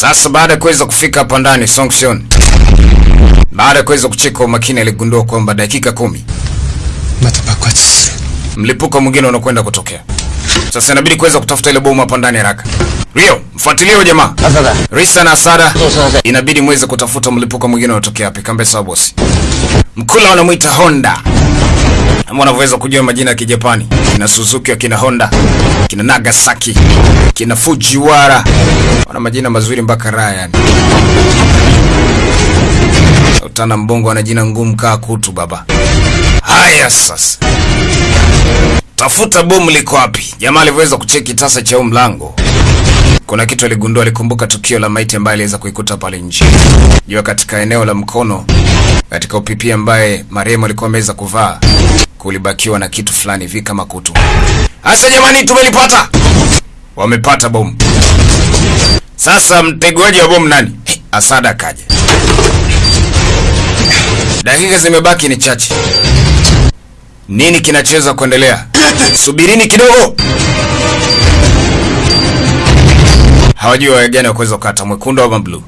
Sasa baada ya kuweza kufika hapa ndani Songshon, baada ya kuweza kucheka umakini, aligundua kwamba dakika kumi mlipuko mwingine unakwenda kutokea. Sasa inabidi kuweza kutafuta ile bomu hapa ndani haraka. Rio, mfuatilie huyo jamaa. Risa na Asada, oh, inabidi muweze kutafuta mlipuko mwingine unatokea hapa. Kambe sawa bosi. Mkula wanamuita Honda. Kama unavyoweza kujua majina ya Kijapani, kina Suzuki, kina Honda, kina Nagasaki, kina Fujiwara, Wana majina mazuri mpaka Ryan. Utana mbongo ana jina ngumu kaa kutu baba. Haya sasa. Tafuta bomu liko wapi? Jamaa alivyoweza kucheki tasa cha mlango. Kuna kitu aligundua, alikumbuka tukio la maiti ambaye aliweza kuikuta pale nje. Jua katika eneo la mkono katika upipi ambaye marehemu alikuwa ameweza kuvaa kulibakiwa na kitu fulani hivi kama kutu. Hasa jamani, tumelipata. Wamepata bomu. Sasa mtegwaji wa bomu nani? Asada kaja. Dakika zimebaki ni chache. Nini kinachoweza kuendelea? Subirini kidogo. Hawajui wawe gani wa kukata, mwekundu au blue.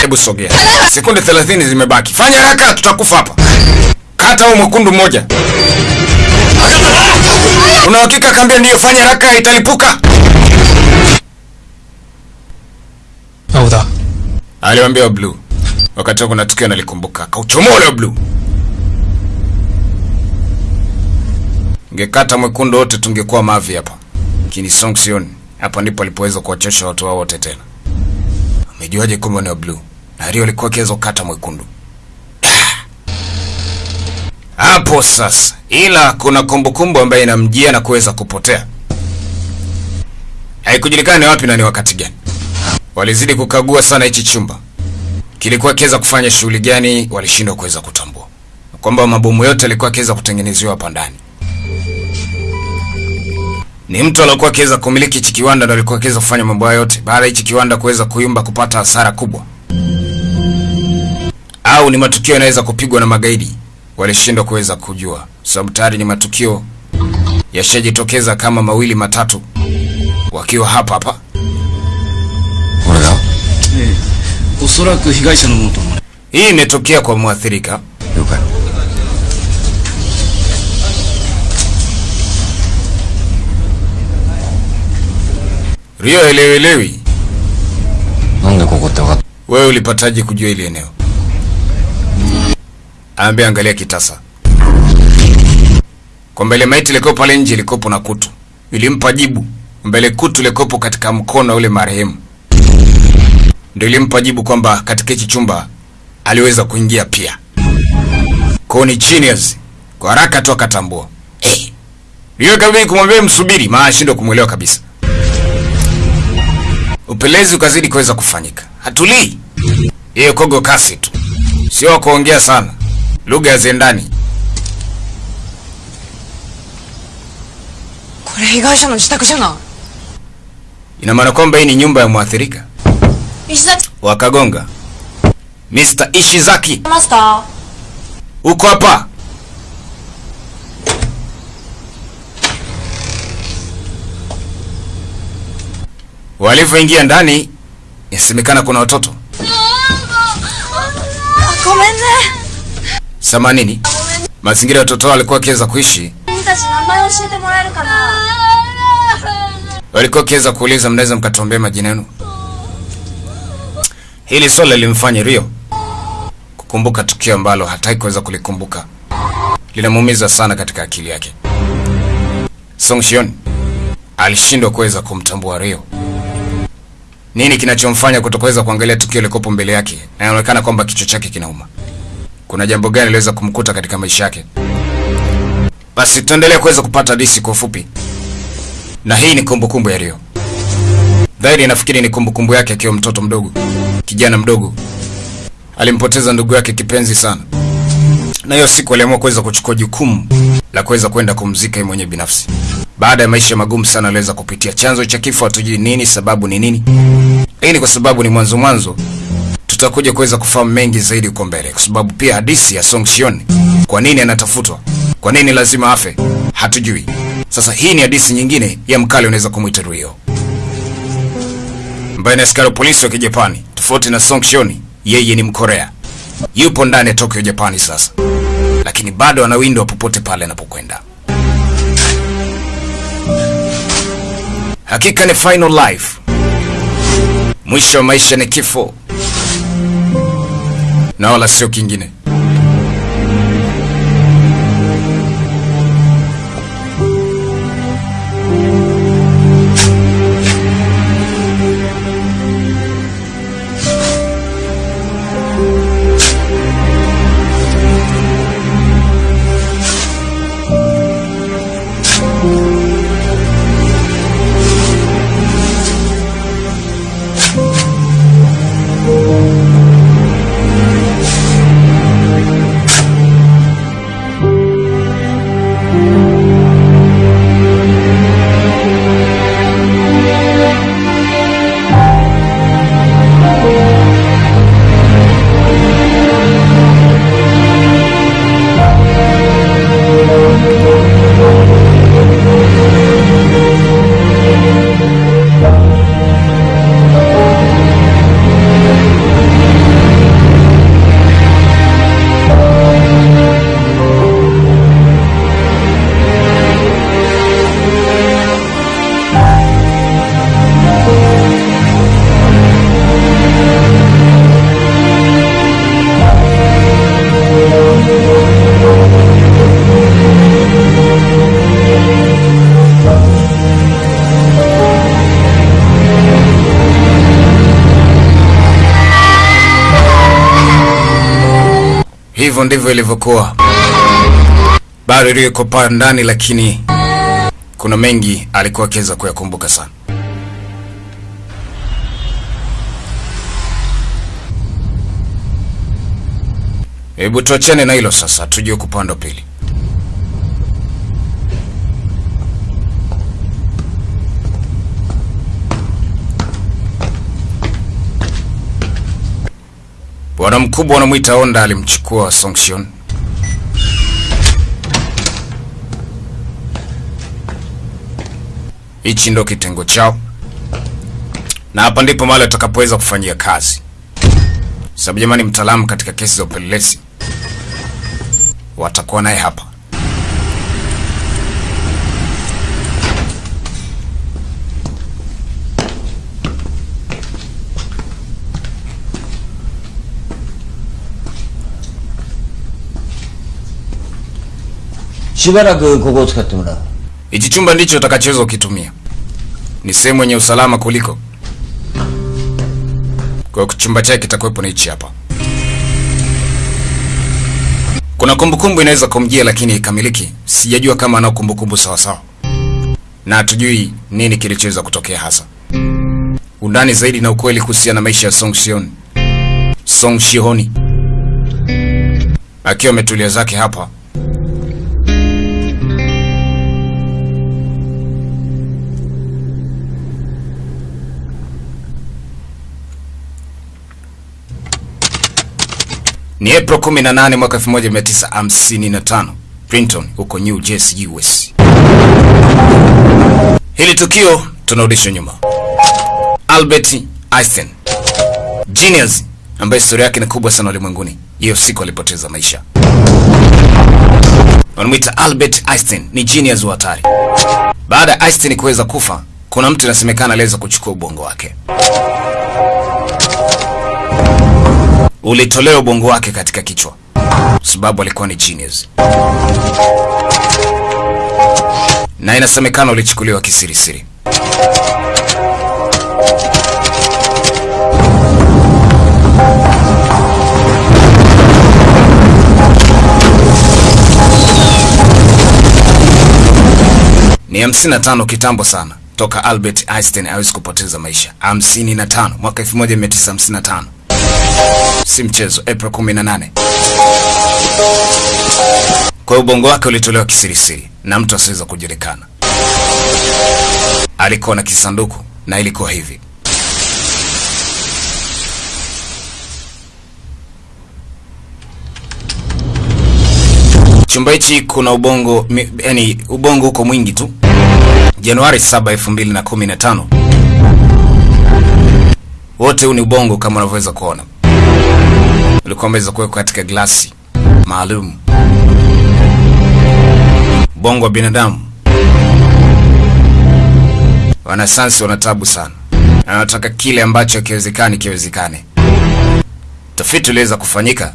Hebu sogea, sekunde 30 zimebaki. Fanya haraka, tutakufa hapa. Kata huo mwekundu mmoja. Una hakika? Kaambia ndiyo, fanya haraka, italipuka. Aliwaambia blue. Wakati huo kuna tukio nalikumbuka, kauchomole ule blue. Ngekata mwekundu wote tungekuwa mavi hapa. Kini Songsion hapa ndipo alipoweza kuwachosha watu wao wote tena. Amejuaje kumbe ni wa blue? Na Rio alikuwa akiweza kukata mwekundu. Hapo sasa, ila kuna kumbukumbu ambayo inamjia na kuweza kupotea. Haikujulikana ni wapi na ni wakati gani. Walizidi kukagua sana hichi chumba, kilikuwa kiweza kufanya shughuli gani, walishindwa kuweza kutambua. Kwamba mabomu yote yalikuwa akiweza kutengenezewa hapa ndani. Ni mtu aliyekuwa akiweza kumiliki hichi kiwanda ndo alikuwa akiweza kufanya mambo yote, baada hichi kiwanda kuweza kuyumba, kupata hasara kubwa, au ni matukio yanaweza kupigwa na magaidi, walishindwa kuweza kujua, sababu tayari ni matukio yashajitokeza kama mawili matatu, wakiwa hapa hapa hii imetokea kwa mwathirika. Rio, elewi wewe ulipataje kujua ile eneo? Ambe angalia kitasa. Kwa mbele maiti ilikopo pale nje ilikopo na kutu. Ilimpa jibu. Mbele kutu ilikopo katika mkono ule marehemu ndio ilimpa jibu kwamba katika hichi chumba aliweza kuingia pia. Kwa ni genius, kwa haraka tu akatambua. Eh, Rio kabidi kumwambia msubiri, maana ashindwa kumwelewa kabisa. Upelezi ukazidi kuweza kufanyika. Hatulii. Yeye kogo kasi tu. Sio wa kuongea sana. Lugha ya zendani. これ被害者の自宅じゃな Ina maana kwamba hii ni nyumba ya mwathirika. Ishizaki. Wakagonga. Mr. Ishizaki. Master. Uko hapa? Walivyoingia ndani, yasemekana kuna watoto. Sama nini? Mazingira ya watoto walikuwa kiweza kuishi. Walikuwa kiweza kuuliza mnaweza mkatuombea majina yenu? Hili swala lilimfanya Rio kukumbuka tukio ambalo hataki kuweza kulikumbuka, linamuumiza sana katika akili yake. Song Shion alishindwa kuweza kumtambua Rio. Nini kinachomfanya kutoweza kuangalia tukio likopo mbele yake, na inaonekana kwamba kichwa chake kinauma. Kuna jambo gani liweza kumkuta katika maisha yake? Basi tuendelee kuweza kupata disi kwa ufupi, na hii ni kumbukumbu kumbu ya Rio. Dhahiri nafikiri ni kumbukumbu kumbu yake akiwa mtoto mdogo, kijana mdogo. Alimpoteza ndugu yake kipenzi sana, na hiyo siku aliamua kuweza kuchukua jukumu la kuweza kwenda kumzika yeye mwenyewe binafsi. Baada ya maisha magumu sana aliweza kupitia. Chanzo cha kifo hatujui nini, sababu ni nini. Hii ni kwa sababu ni mwanzo mwanzo, tutakuja kuweza kufahamu mengi zaidi huko mbele, kwa sababu pia hadithi ya Song Shion, kwa nini anatafutwa, kwa nini lazima afe, hatujui. Sasa hii ni hadithi nyingine ya mkali, unaweza kumwita Rio. Ambaye ni askari wa polisi wa Kijapani, tofauti na Song Shion, yeye ni Mkorea. Yupo ndani ya Tokyo, Japani sasa, lakini bado anawindwa popote pale anapokwenda. Hakika ni final life, mwisho wa maisha ni kifo, na wala sio kingine. Hivyo ndivyo ilivyokuwa. Bado liko pale ndani, lakini kuna mengi alikuwa akiweza kuyakumbuka sana. Hebu tuachane na hilo sasa, tujue kupanda pili. Bwana mkubwa wanamwita Honda alimchukua Songxion hichi ndo kitengo chao, na hapa ndipo mahali atakapoweza kufanyia kazi, sababu jamani, mtaalamu katika kesi za upelelezi. Watakuwa naye hapa. "しばらくここを使ってもらう Hichi chumba ndicho utakachoweza ukitumia, ni sehemu yenye usalama kuliko. Kwa hiyo chumba chake kitakuwepo na hichi hapa. Kuna kumbukumbu inaweza kumjia, lakini haikamiliki. Sijajua kama anao kumbukumbu sawa sawa, na hatujui nini kilichoweza kutokea hasa. Undani zaidi na ukweli kuhusiana na maisha ya Song Shion, Song Shihoni akiwa ametulia zake hapa Ni April 18 mwaka 1955, Princeton huko New Jersey, US. Hili tukio tunarudisha nyuma. Albert Einstein, genius ambaye historia yake ni kubwa sana ulimwenguni, hiyo siku alipoteza maisha. Wanamwita Albert Einstein, ni genius wa hatari. Baada ya Einstein kuweza kufa, kuna mtu inasemekana aliweza kuchukua ubongo wake ulitolewa ubongo wake katika kichwa, sababu alikuwa ni genius, na inasemekana ulichukuliwa kisirisiri. Ni 55 kitambo sana. Toka Albert Einstein awezi kupoteza maisha. 55 mwaka 1955 si mchezo, April 18. Kwa ubongo wake ulitolewa kisirisiri na mtu asiweza kujulikana. Alikuwa na kisanduku na ilikuwa hivi. Chumba hichi kuna ubongo, yani ubongo uko mwingi tu. Januari 7, 2015 Wote huu ni ubongo kama unavyoweza kuona, ulikuwa umeweza kuwekwa katika glasi maalum. Ubongo wa binadamu, wanasayansi wana tabu sana, na wanataka kile ambacho kiwezekani kiwezekane. Tafiti uliweza kufanyika,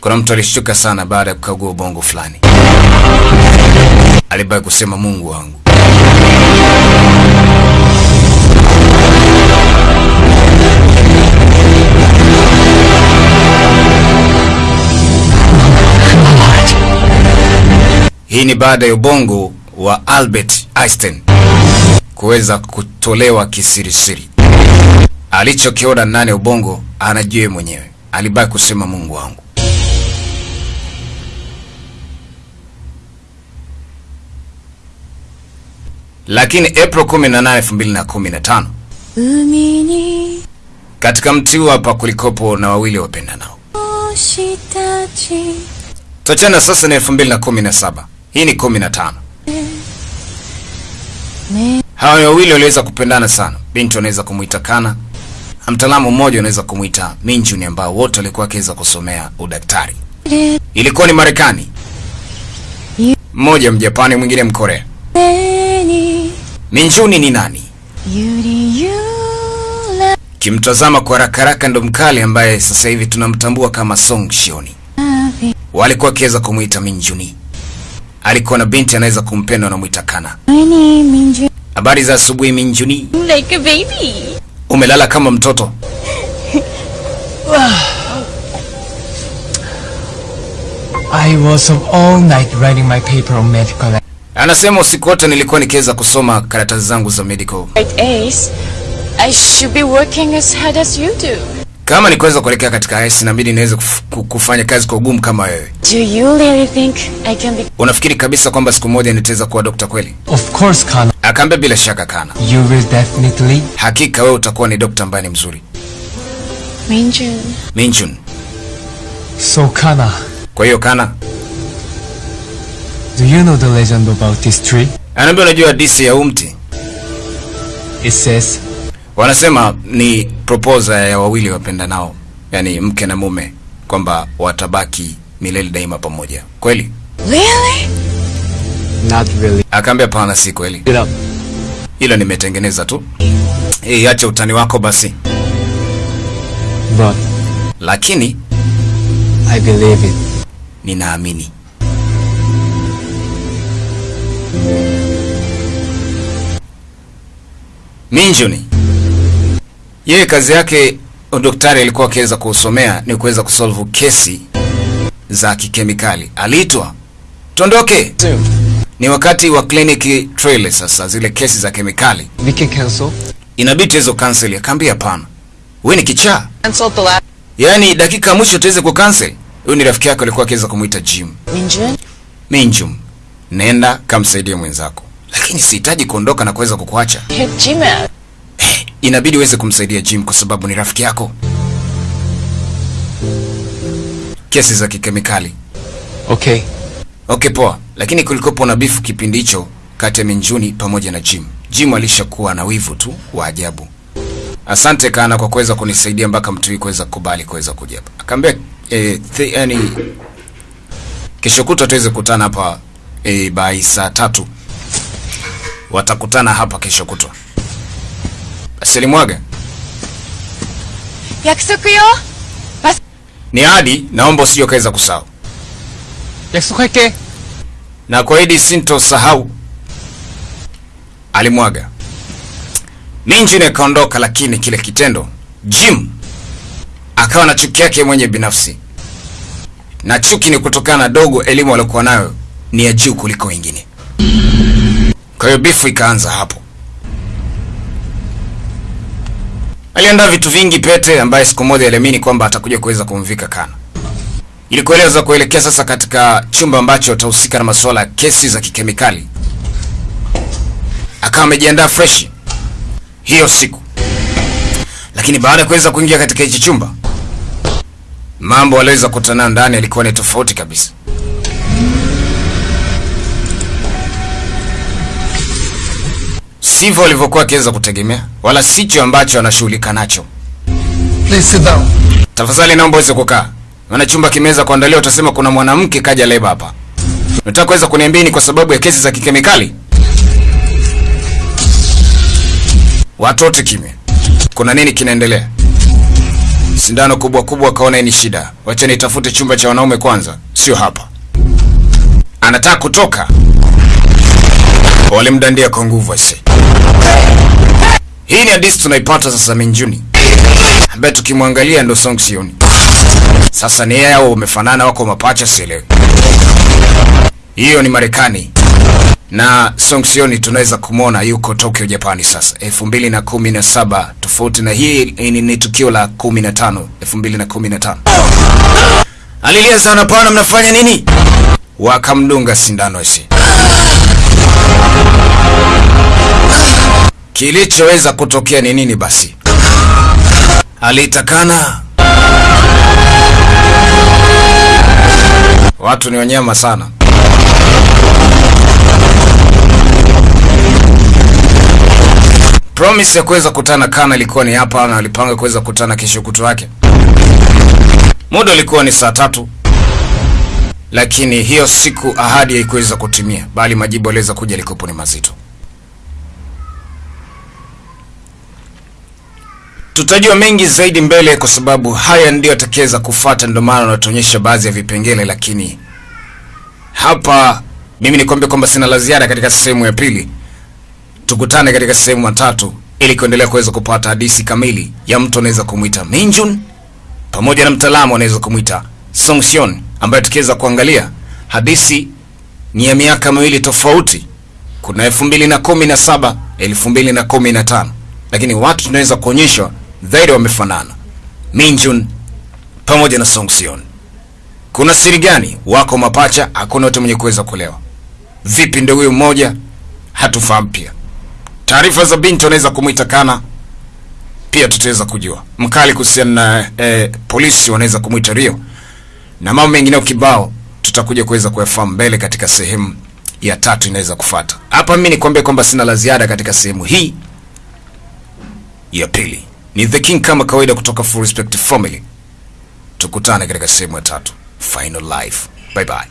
kuna mtu alishtuka sana baada ya kukagua ubongo fulani, alibaki kusema Mungu wangu. Hii ni baada ya ubongo wa Albert Einstein kuweza kutolewa kisirisiri. Alichokiona ndani ya ubongo anajua mwenyewe. Alibaki kusema Mungu wangu. Lakini April 18, 2015 katika mti huu hapa kulikopo na wawili wapenda nao tochana sasa na 2017 hii ni kumi na tano. Hawa wawili waliweza kupendana sana. binti anaweza kumwita Kana, mtaalamu mmoja anaweza kumwita Minjuni, ambao wote walikuwa wakiweza kusomea udaktari. Ilikuwa ni Marekani, mmoja Mjapani, mwingine Mkorea. Minjuni ni nani? Kimtazama kwa haraka haraka, ndo mkali ambaye sasa hivi tunamtambua kama Song Shioni, walikuwa wakiweza kumwita Minjuni alikuwa na binti anaweza kumpenda na mwitakana. Habari za asubuhi Minjuni. Like a baby. Umelala kama mtoto. I was up all night writing my paper on medical. Anasema usiku wote nilikuwa nikiweza kusoma karatasi zangu za medical. Right, Ace. I should be working as hard as you do. Kama nikiweza kuelekea katika IS mimi niweze kufanya kazi kwa ugumu kama wewe. Do you really think I can be Unafikiri kabisa kwamba siku moja nitaweza kuwa dokta kweli? Of course, Kana. Akaambia bila shaka Kana, You will definitely. hakika wewe utakuwa ni dokta ambaye ni mzuri. Minjun Minjun. So, Kana, Kwa hiyo Kana, do you know the legend about this tree? anaambia unajua hadithi ya huu mti? It says, Wanasema ni proposal ya wawili wapenda nao yani mke na mume, kwamba watabaki milele daima pamoja. Kweli? Really? not really. Akaambia pana, si kweli. ilo. Hilo nimetengeneza tu. Eh, acha utani wako basi. But Lakini I believe it. ninaamini. Minjuni yeye kazi yake daktari alikuwa akiweza kusomea ni kuweza kusolve kesi za kikemikali. Aliitwa tondoke, ni wakati wa clinic trial. Sasa zile kesi za kemikali We can cancel. inabidi hizo cancel. Akaambia hapana, wewe ni kichaa, Cancel the last yaani dakika mwisho tuweze kucancel. Huyu ni rafiki yake alikuwa akiweza kumuita Jim. Minjun Minjum, nenda kamsaidie mwenzako, lakini sihitaji kuondoka na kuweza kukuacha. Inabidi uweze kumsaidia Jim kwa sababu ni rafiki yako. Kesi za kikemikali. Okay. Okay, poa, lakini kulikopo na bifu kipindi hicho kati ya Minjuni pamoja na Jim. Jim alishakuwa na wivu tu wa ajabu. Asante Kana kwa kuweza kunisaidia mpaka mtu kuweza kukubali kuweza kuja hapa. Akaambia eh, yani kesho kutwa tuweze kukutana hapa eh, by saa tatu. Watakutana hapa kesho kutwa asilimwaga. Yakusoku yo. Bas Ni ahadi, naomba usijokaweza kusahau. Yakusoku yake. Na sinto sintosahau. Alimwaga. Ninji ne kaondoka lakini kile kitendo Jim akawa na chuki yake mwenye binafsi, na chuki ni kutokana na dogo elimu aliokuwa nayo ni ya juu kuliko wengine. Kwa hiyo bifu ikaanza hapo. Aliandaa vitu vingi, pete ambaye siku moja aliamini kwamba atakuja kuweza kumvika Kana ili kueleza kuelekea sasa katika chumba ambacho atahusika na masuala ya kesi za kikemikali. Akawa amejiandaa fresh hiyo siku, lakini baada ya kuweza kuingia katika hichi chumba, mambo aliweza kutana ndani alikuwa ni tofauti kabisa. Sivyo walivyokuwa akiweza kutegemea, wala sicho ambacho anashughulika nacho. Please sit down. Tafadhali naomba uweze kukaa. Maana chumba kimeweza kuandaliwa, utasema kuna mwanamke kaja leba hapa. Nataka kuweza kuniambia ni kwa sababu ya kesi za kikemikali? Watu wote kimya. Kuna nini kinaendelea? Sindano kubwa kubwa, akaona ni shida. Wacha nitafute chumba cha wanaume kwanza, sio hapa. Anataka kutoka, walimdandia kwa nguvu ase. Hii ni hadithi tunaipata sasa Minjuni, ambaye tukimwangalia ndo Song Sioni. Sasa ni au umefanana, wako mapacha, sielewi. Hiyo ni Marekani na Song Sioni tunaweza kumwona yuko Tokyo, Japani sasa 2017 tofauti na hii ni, ni tukio la 15 2015. Alilia sana, pana mnafanya nini? Wakamdunga sindano isi. Kilichoweza kutokea ni nini basi? Alitakana. Watu ni wanyama sana. Promise ya kuweza kutana Kana ilikuwa ni hapa na alipanga kuweza kutana kesho kutu wake. Muda ulikuwa ni saa tatu, lakini hiyo siku ahadi haikuweza kutimia, bali majibu aliweza kuja likopo ni mazito. Tutajua mengi zaidi mbele, kwa sababu haya ndio atakeza kufata. ndio maana natuonyesha baadhi ya vipengele, lakini hapa mimi nikwambia kwamba sina la ziada katika sehemu ya pili. Tukutane katika sehemu ya tatu ili kuendelea kuweza kupata hadithi kamili ya mtu anaweza kumwita Minjun pamoja na mtaalamu anaweza kumwita Songsion, ambaye tukiweza kuangalia hadithi ni ya miaka miwili tofauti. Kuna 2017 2015, lakini watu tunaweza kuonyeshwa dhahiri wamefanana, Minjun pamoja na Songsion. Kuna siri gani? Wako mapacha, hakuna mtu mwenye kuweza kulewa. Vipi ndio huyo mmoja? Hatufahamu pia. Taarifa za binti wanaweza kumwita Kana, pia tutaweza kujua mkali kuhusiana na eh, polisi wanaweza kumwita Rio na mambo mengine kibao, tutakuja kuweza kuyafahamu mbele katika sehemu ya tatu inaweza kufata. Hapa mimi nikwambia kwamba sina la ziada katika sehemu hii ya pili. Ni The King kama kawaida kutoka Full Respect Family. Tukutane katika sehemu ya tatu, Final Life. Bye bye.